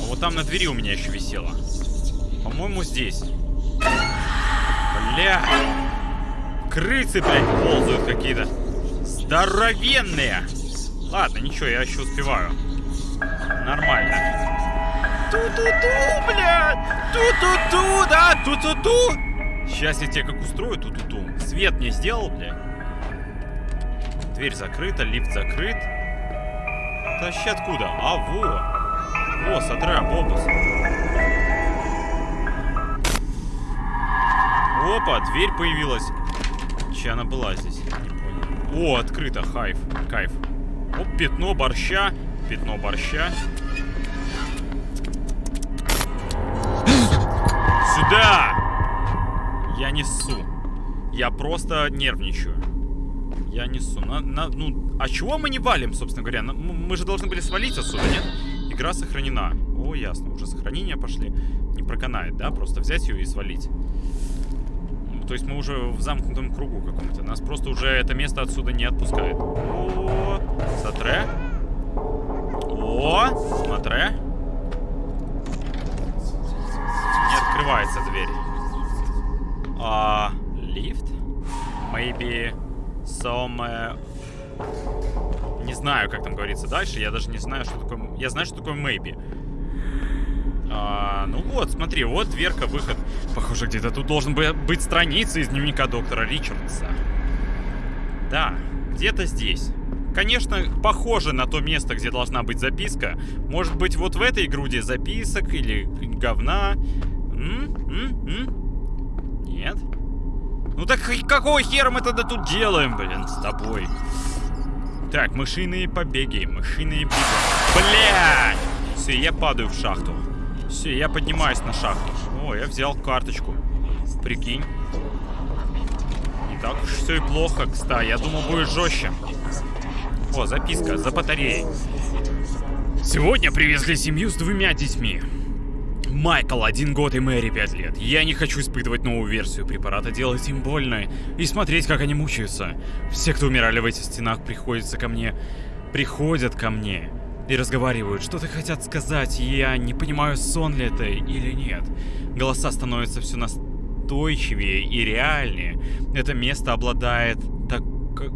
А вот там на двери у меня еще висело. По-моему, здесь. Бля. Крысы, блядь, ползают какие-то. Здоровенные. Ладно, ничего, я еще успеваю. Нормально. Ту-ту-ту, блядь! Ту-ту-ту, да, ту-ту-ту! Сейчас я тебе как устрою ту-ту-ту. Свет мне сделал, блядь. Дверь закрыта, лифт закрыт. Тащи откуда? А, во! О, смотри, бобус. Опа, дверь появилась. Че она была здесь? Не понял. О, открыто, хайф, кайф. Оп, пятно борща. Пятно борща. Сюда! Я несу. Я просто нервничаю. Я несу. На, на, ну, а чего мы не валим, собственно говоря? Мы же должны были свалить отсюда, нет? Игра сохранена. О, ясно, уже сохранения пошли. Не проканает, да? Просто взять ее и свалить. То есть мы уже в замкнутом кругу каком-то. Нас просто уже это место отсюда не отпускает. О, смотре. О, смотре. Открывается дверь. А, лифт? Maybe some... Не знаю, как там говорится дальше. Я даже не знаю, что такое... Я знаю, что такое maybe. А, ну вот, смотри, вот дверка, выход. Похоже, где-то тут должен быть страница из дневника доктора Ричардса. Да, где-то здесь. Конечно, похоже на то место, где должна быть записка. Может быть, вот в этой груди записок или говна. М? М? М? Нет? Ну так какого хера мы тогда тут делаем, блин, с тобой? Так, мышиные побеги, мышиные беги. Бля! Все, я падаю в шахту. Все, я поднимаюсь на шахту. О, я взял карточку. Прикинь. Не так уж все и плохо, кстати. Я думал, будет жестче. О, записка за батареей. Сегодня привезли семью с двумя детьми. Майкл, один год и Мэри, пять лет. Я не хочу испытывать новую версию препарата, делать им больно и смотреть, как они мучаются. Все, кто умирали в этих стенах, приходятся ко мне. Приходят ко мне и разговаривают, что-то хотят сказать, я не понимаю, сон ли это или нет. Голоса становятся все настойчивее и реальнее. Это место обладает так...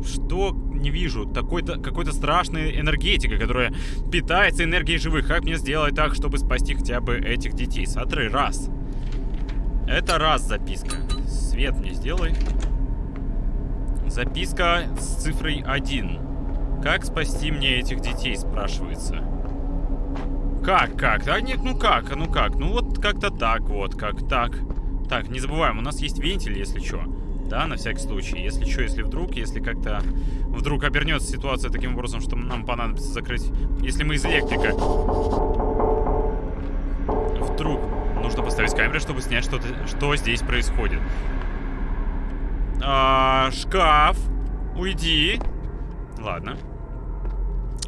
Что? Не вижу. Такой-то какой-то страшной энергетикой, которая питается энергией живых. Как мне сделать так, чтобы спасти хотя бы этих детей? Смотри, раз. Это раз записка. Свет мне сделай. Записка с цифрой 1. Как спасти мне этих детей, спрашивается. Как, как? А нет, ну как, ну как? Ну вот как-то так, вот, как так. Так, не забываем, у нас есть вентиль, если что. Да, на всякий случай. Если что, если вдруг, если как-то вдруг обернется ситуация таким образом, что нам понадобится закрыть... Если мы из электрика. Вдруг нужно поставить камеру, чтобы снять, что, что здесь происходит. А, шкаф. Уйди. Ладно.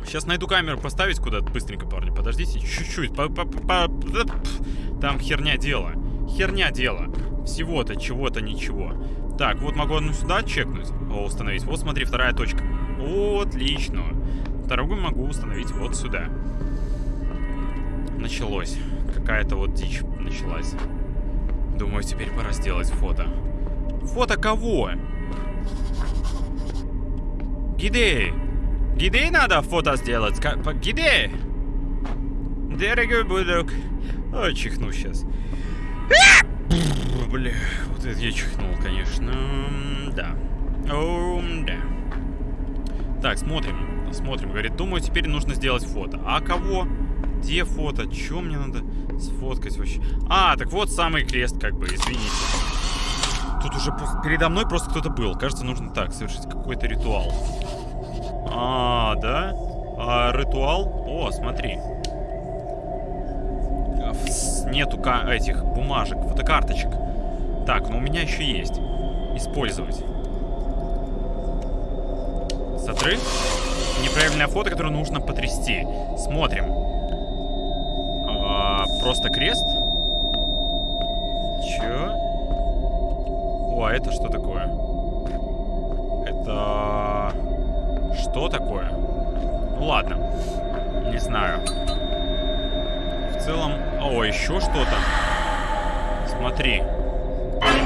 Сейчас найду камеру поставить куда-то быстренько, парни. Подождите, чуть-чуть. Там херня дело. Херня дело. Всего-то, чего-то, ничего. Так, вот могу одну сюда чекнуть. О, установить. Вот, смотри, вторая точка. Отлично. Вторую могу установить вот сюда. Началось. Какая-то вот дичь началась. Думаю, теперь пора сделать фото. Фото кого? Гидей! Где надо фото сделать? Где? Дорогой будок. Ой, чихну сейчас. Бля, вот это я чихнул, конечно. Да. О, да. Так, смотрим. Смотрим. Говорит, думаю, теперь нужно сделать фото. А кого? Где фото? Чё мне надо сфоткать вообще? А, так вот самый крест, как бы, извините. Тут уже передо мной просто кто-то был. Кажется, нужно так, совершить какой-то ритуал. А, да? А, ритуал? О, смотри. Нету этих бумажек, фотокарточек. Так, но у меня еще есть. Использовать. Смотри. Неправильное фото, которое нужно потрясти. Смотрим. А, просто крест? Чё? О, а это что такое? Это... Что такое? Ну ладно. Не знаю. Целом... О, еще что-то. Смотри.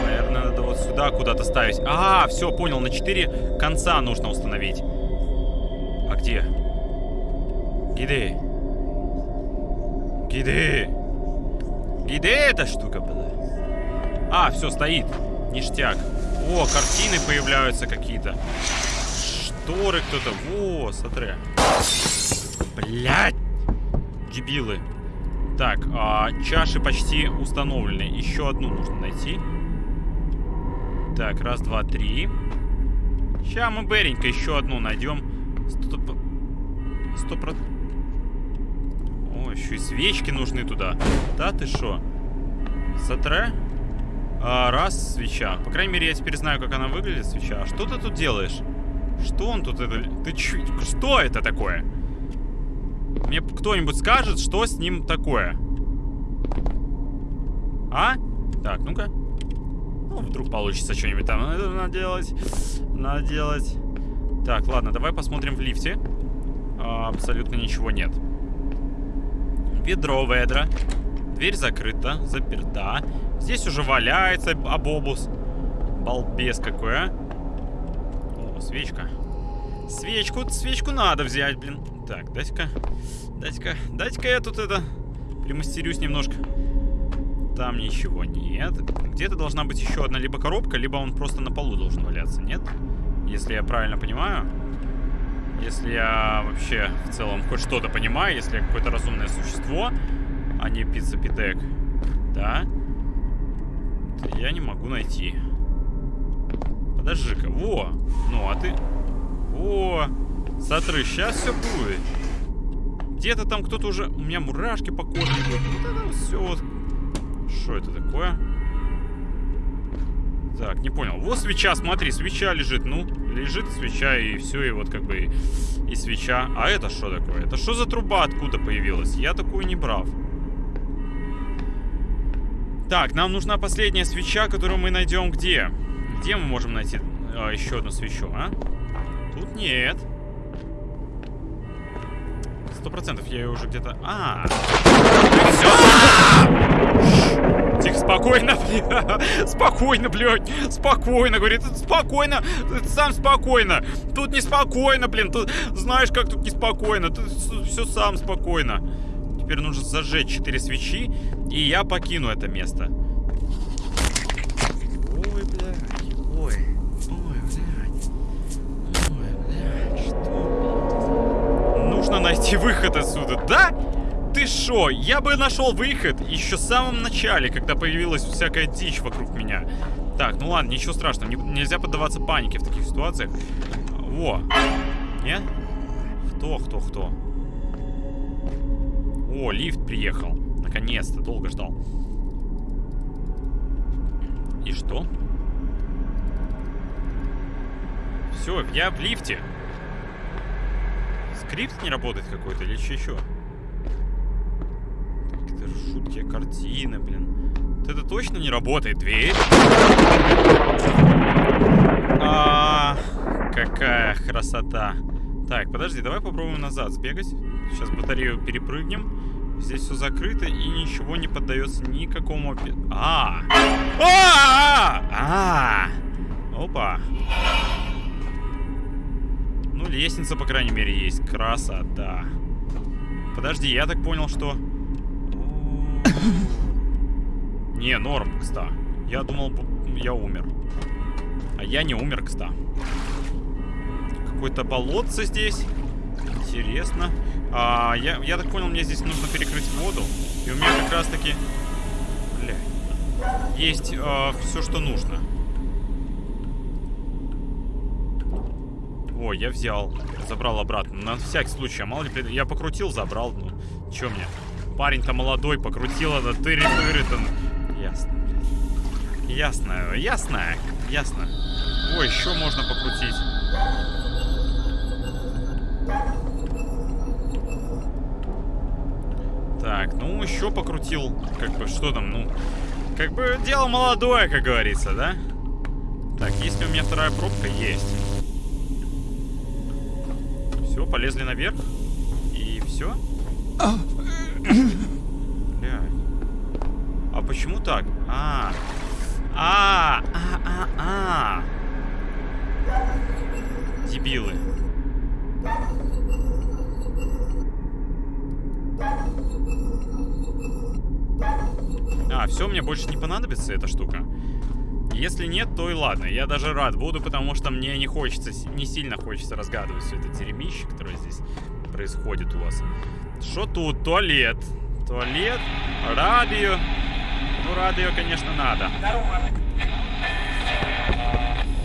Наверное, надо вот сюда куда-то ставить. А, все, понял. На 4 конца нужно установить. А где? Где? Где? Где эта штука была? А, все, стоит. Ништяк. О, картины появляются какие-то шторы кто-то. Во, смотри. Блять! Дебилы. Так, а, чаши почти установлены. Еще одну нужно найти. Так, раз, два, три. Сейчас мы Беренько еще одну найдем. Сто, сто. О, еще и свечки нужны туда. Да ты что? Сатре? А, раз, свеча. По крайней мере, я теперь знаю, как она выглядит, свеча. А что ты тут делаешь? Что он тут это... Ты ч... Что это такое? Мне кто-нибудь скажет, что с ним такое? А? Так, ну-ка. Ну, вдруг получится что-нибудь там надо делать. Надо делать. Так, ладно, давай посмотрим в лифте. А, абсолютно ничего нет. Ведро ведра. Дверь закрыта, заперта. Здесь уже валяется обобус. Балбес какой, а. О, свечка. Свечку, свечку надо взять, блин. Так, дайте-ка, дайте-ка, дайте-ка я тут это примастерюсь немножко. Там ничего нет. Где-то должна быть еще одна либо коробка, либо он просто на полу должен валяться, нет? Если я правильно понимаю. Если я вообще в целом хоть что-то понимаю, если я какое-то разумное существо, а не пицца-питек, да, то я не могу найти. Подожди-ка, во! Ну, а ты... Во! Смотри, сейчас все будет. Где-то там кто-то уже... У меня мурашки по коже. Вот это все вот что это такое? Так, не понял. Вот свеча, смотри, свеча лежит. Ну, лежит свеча, и все, и вот как бы и, и свеча. А это что такое? Это что за труба откуда появилась? Я такую не брал. Так, нам нужна последняя свеча, которую мы найдем где? Где мы можем найти а, еще одну свечу, а? Тут нет. Сто процентов я ее уже где-то... А, все. Тихо, спокойно, блядь. Спокойно, блядь. Спокойно, говорит. Спокойно. Сам спокойно. Тут неспокойно, блин. Тут знаешь, как тут неспокойно. Тут все сам спокойно. Теперь нужно зажечь 4 свечи, и я покину это место. Найти выход отсюда, да? Ты шо? Я бы нашел выход еще в самом начале, когда появилась всякая дичь вокруг меня. Так, ну ладно, ничего страшного. Не, нельзя поддаваться панике в таких ситуациях. Во. Нет? Кто, кто, кто? О, лифт приехал. Наконец-то, долго ждал. И что? Все, я в лифте скрипт не работает какой-то или что еще? Какие-то жуткие картины, блин. Вот это точно не работает. Дверь. А, какая красота. Так, подожди, давай попробуем назад сбегать. Сейчас батарею перепрыгнем. Здесь все закрыто и ничего не поддается никакому... А! А! А! Опа! Лестница, по крайней мере, есть. Красота. Подожди, я так понял, что... Не, норм, кста. Я думал, я умер. А я не умер, кста. Какое-то болотце здесь. Интересно. А, я, я так понял, мне здесь нужно перекрыть воду. И у меня как раз таки... Бля. Есть а, все, что нужно. О, я взял. Забрал обратно. На всякий случай. Мало ли, я покрутил, забрал. Ну, чё мне? Парень-то молодой, покрутил это тыры-тыры. -тыр ясно. Ясно, ясно, ясно. Ой, еще можно покрутить. Так, ну еще покрутил. Как бы, что там, ну... Как бы дело молодое, как говорится, да? Так, если у меня вторая пробка, есть полезли наверх. И все? А почему так? А. А, а, а, а. Дебилы. А, все, мне больше не понадобится эта штука. Если нет, то и ладно. Я даже рад буду, потому что мне не хочется, не сильно хочется разгадывать все это дерьмище, которое здесь происходит у вас. Что тут? Туалет. Туалет, радио. Ну, радио, конечно, надо.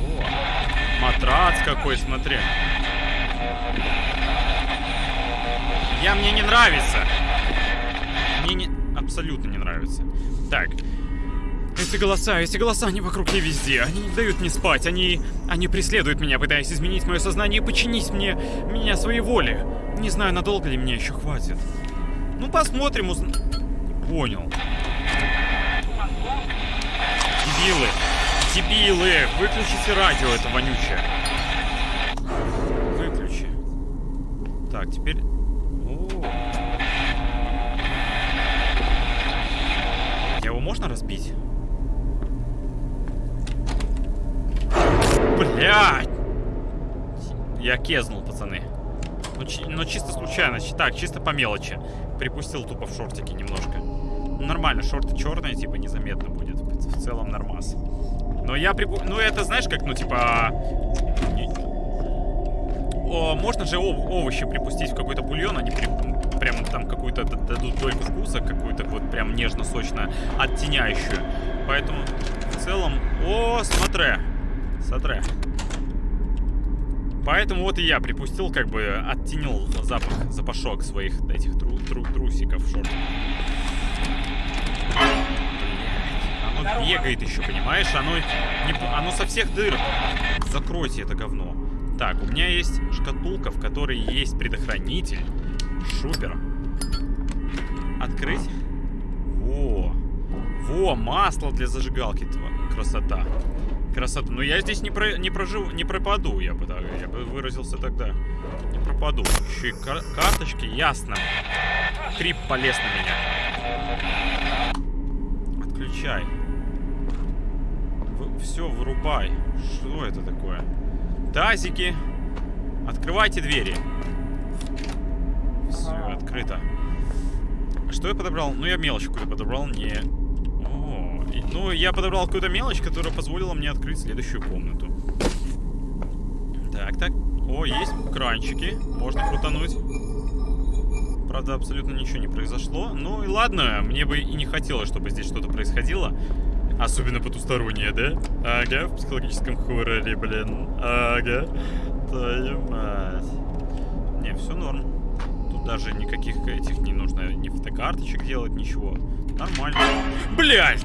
О, матрац какой, смотри. Я мне не нравится. Мне не... абсолютно не нравится. Так. Эти голоса, эти голоса, они вокруг не везде. Они не дают мне спать. Они... Они преследуют меня, пытаясь изменить мое сознание и подчинить мне... меня своей воле. Не знаю, надолго ли мне еще хватит. Ну, посмотрим, уз... Понял. Дебилы. Дебилы. Выключите радио, это вонючее. Выключи. Так, теперь... О. Его можно разбить? Блядь! Я кезнул, пацаны. Ну, чи ну, чисто случайно. Так, чисто по мелочи. Припустил тупо в шортики немножко. Ну, нормально, шорты черные, типа, незаметно будет. В целом нормас. Но я припу... Ну, это, знаешь, как, ну, типа... О, можно же ов овощи припустить в какой-то бульон, они при... прям там какую-то дадут дольку вкуса, какую-то вот прям нежно-сочно оттеняющую. Поэтому в целом... О, смотри! Смотри. Поэтому вот и я припустил, как бы оттенил запах, запашок своих этих тру тру трусиков в шортах. Оно бегает еще, понимаешь? Оно, не, оно со всех дыр. Закройте это говно. Так, у меня есть шкатулка, в которой есть предохранитель. Шупер. Открыть. Во. Во, масло для зажигалки. Красота. Красота. Но я здесь не, про, не проживу, не пропаду, я бы, я бы выразился тогда. Не пропаду. Еще и кар карточки, ясно. Крип полез на меня. Отключай. В, все, вырубай. Что это такое? Тазики. Открывайте двери. Все, открыто. Что я подобрал? Ну, я мелочь какую-то подобрал. Не ну, я подобрал какую-то мелочь, которая позволила мне открыть следующую комнату. Так, так. О, есть кранчики. Можно крутануть. Правда, абсолютно ничего не произошло. Ну и ладно, мне бы и не хотелось, чтобы здесь что-то происходило. Особенно потустороннее, да? Ага, в психологическом хорроре, блин. Ага. Твою мать. Не, все норм. Тут даже никаких этих не нужно ни фотокарточек делать, ничего. Нормально. Блядь!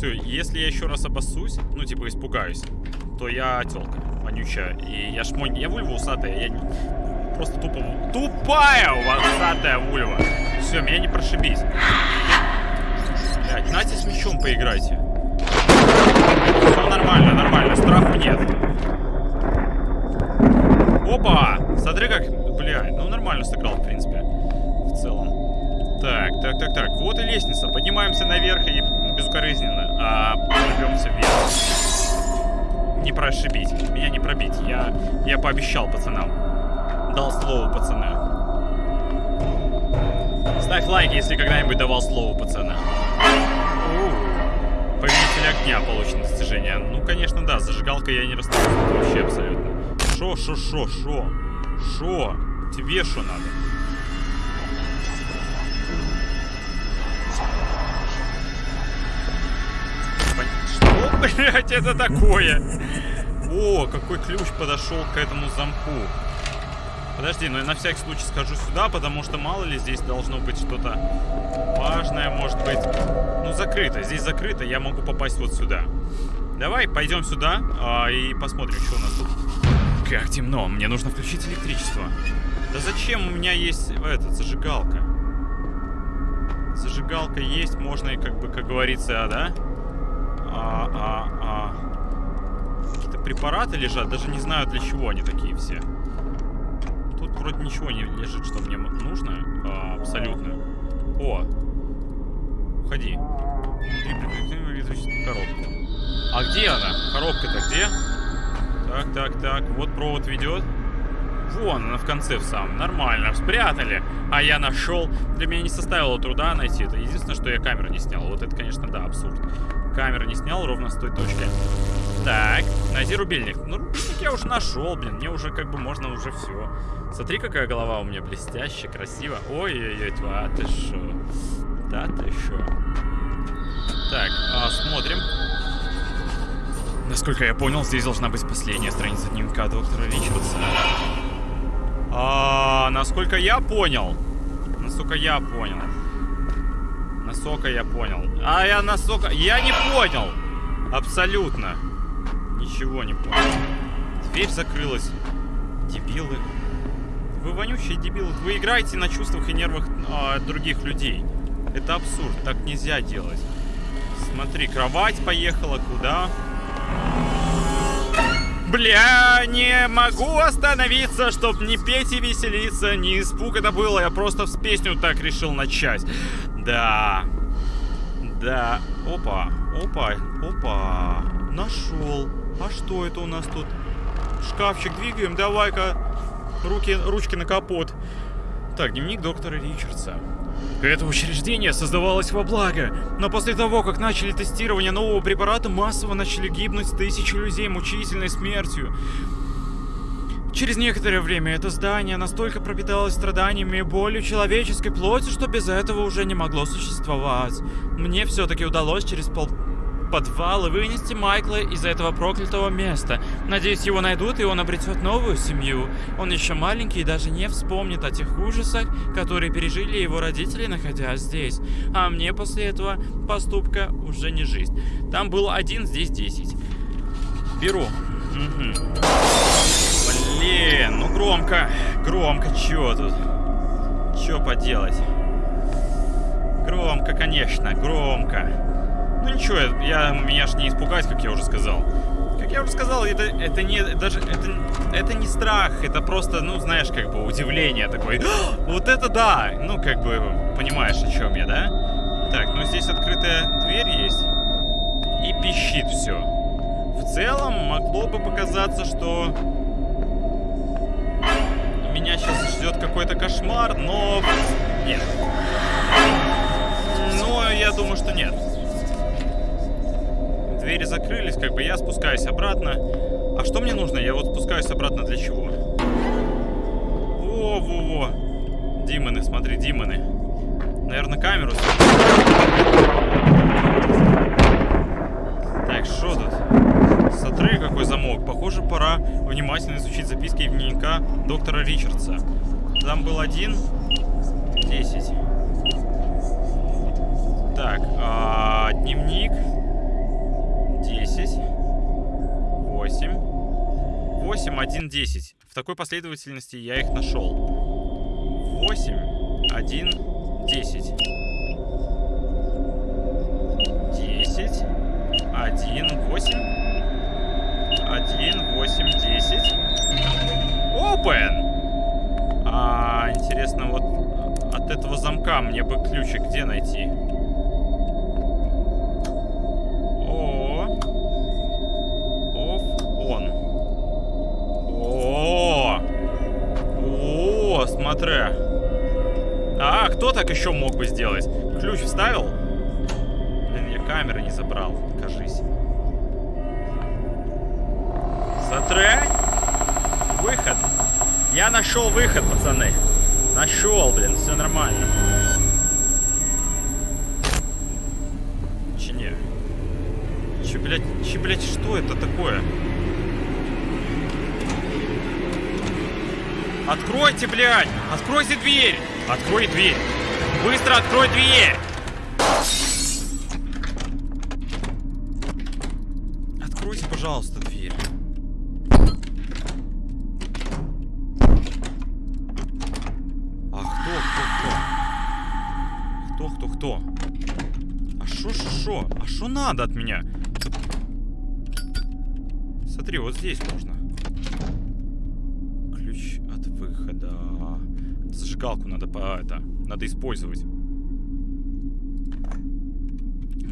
Все, если я еще раз обоссусь, ну, типа, испугаюсь, то я телка вонючая. И я шмонь... Я вульва усатая, я не... просто тупо... Тупая усатая вульва. Все, меня не прошибись. Блядь, Нате с мечом поиграйте. Все нормально, нормально, страху нет. Опа! Смотри как... Блядь, ну нормально сыграл, в принципе. В целом. Так, так, так, так. Вот и лестница. Поднимаемся наверх и безукоризненно, а прорвемся вверх. Не прошибить. Меня не пробить. Я, я пообещал пацанам. Дал слово, пацаны. Ставь лайк, если когда-нибудь давал слово, пацаны. Повелитель огня получено достижение. Ну, конечно, да, зажигалка я не расстаюсь вообще абсолютно. Шо, шо, шо, шо? Шо? Тебе что надо? Блядь, это такое? О, какой ключ подошел к этому замку. Подожди, ну я на всякий случай скажу сюда, потому что мало ли здесь должно быть что-то важное, может быть. Ну, закрыто. Здесь закрыто, я могу попасть вот сюда. Давай, пойдем сюда а, и посмотрим, что у нас тут. Как темно, мне нужно включить электричество. Да зачем у меня есть, этот, зажигалка? Зажигалка есть, можно и как бы, как говорится, да? А, а, а... какие-то препараты лежат. Даже не знаю, для чего они такие все. Тут вроде ничего не лежит, что мне нужно. А, абсолютно. О! Уходи. коробку. А где она? Коробка-то где? Так, так, так. Вот провод ведет. Вон она в конце в самом. Нормально, спрятали. А я нашел. Для меня не составило труда найти это. Единственное, что я камеру не снял. Вот это, конечно, да, абсурд камеры не снял ровно с той точки. Так, найди рубильник. Ну, рубильник я уже нашел, блин. Мне уже как бы можно уже все. Смотри, какая голова у меня блестящая, красиво. Ой-ой-ой, а ты шо? Да ты шо? Так, а, смотрим. Насколько я понял, здесь должна быть последняя страница дневника доктора Ричардса. А, насколько я понял, насколько я понял, насколько я понял, а я насколько, я не понял, абсолютно, ничего не понял. Дверь закрылась, дебилы. Вы вонючие дебилы, вы играете на чувствах и нервах а, других людей. Это абсурд, так нельзя делать. Смотри, кровать поехала куда? Бля, не могу остановиться, чтоб не петь и веселиться. Не испуг это было, я просто с песню так решил начать. Да. Да. Опа, опа, опа. Нашел. А что это у нас тут? Шкафчик двигаем, давай-ка. Руки, ручки на капот. Так, дневник доктора Ричардса. Это учреждение создавалось во благо, но после того, как начали тестирование нового препарата, массово начали гибнуть тысячи людей мучительной смертью. Через некоторое время это здание настолько пропиталось страданиями и болью человеческой плоти, что без этого уже не могло существовать. Мне все-таки удалось через пол подвал и вынести Майкла из этого проклятого места. Надеюсь, его найдут, и он обретет новую семью. Он еще маленький и даже не вспомнит о тех ужасах, которые пережили его родители, находясь здесь. А мне после этого поступка уже не жизнь. Там был один, здесь десять. Беру. Угу. Блин, ну громко. Громко, чё тут? Чё поделать? Громко, конечно, громко. Ну ничего, я, меня ж не испугать, как я уже сказал. Как я уже сказал, это, это не даже это, это не страх, это просто, ну, знаешь, как бы удивление такое. *gasps* Вот это да! Ну, как бы, понимаешь, о чем я, да? Так, ну здесь открытая дверь есть. И пищит все. В целом, могло бы показаться, что меня сейчас ждет какой-то кошмар, но нет. Но я думаю, что нет двери закрылись, как бы я спускаюсь обратно. А что мне нужно? Я вот спускаюсь обратно для чего? Во-во-во. Димоны, смотри, Димоны. Наверное, камеру... Так, что тут? Смотри, какой замок. Похоже, пора внимательно изучить записки дневника доктора Ричардса. Там был один... Десять. Так, а, дневник... 8, 1, 10. В такой последовательности я их нашел. 8, 1, 10. 10, 1, 8, 1, 8, 10. Open! А, интересно, вот от этого замка мне бы ключик где найти? Так еще мог бы сделать? Ключ вставил? Блин, я камеры не забрал, кажись. Смотри. Выход. Я нашел выход, пацаны. Нашел, блин, все нормально. Че не? Че, блядь, че, блядь, что это такое? Откройте, блядь! Откройте дверь! Открой дверь! Быстро открой дверь! Откройте, пожалуйста, дверь. А кто, кто, кто? Кто, кто, кто? А шо, шо, шо? А шо надо от меня? Смотри, вот здесь можно. зажигалку надо по это надо использовать.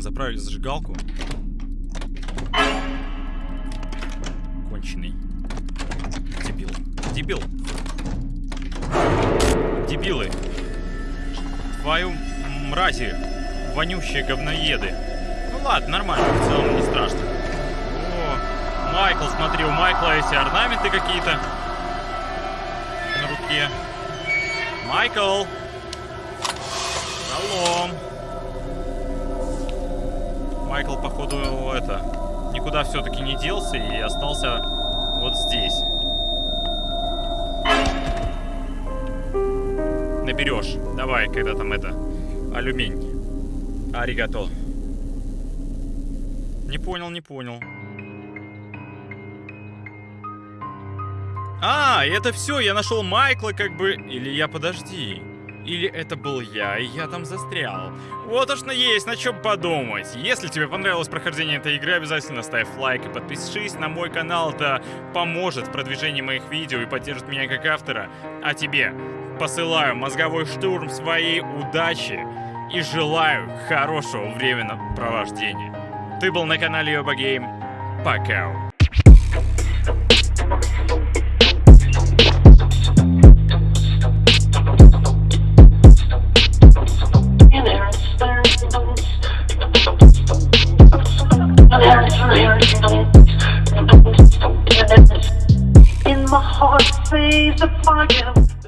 Заправили зажигалку. Конченый. Дебил. Дебил. Дебилы. Твою мрази. Вонющие говноеды. Ну ладно, нормально, в целом не страшно. О, Смотри, у Майкла эти орнаменты какие-то на руке. Майкл! Шалом! Майкл, походу, это, никуда все-таки не делся и остался вот здесь. Наберешь. Давай, когда там это, алюминь. Аригато. Не понял, не понял. А, это все, я нашел Майкла как бы... Или я, подожди. Или это был я, и я там застрял. Вот уж на есть, на чем подумать. Если тебе понравилось прохождение этой игры, обязательно ставь лайк и подпишись на мой канал. Это поможет в продвижении моих видео и поддержит меня как автора. А тебе посылаю мозговой штурм своей удачи и желаю хорошего времяпровождения. Ты был на канале Йоба Гейм. Пока. The fire.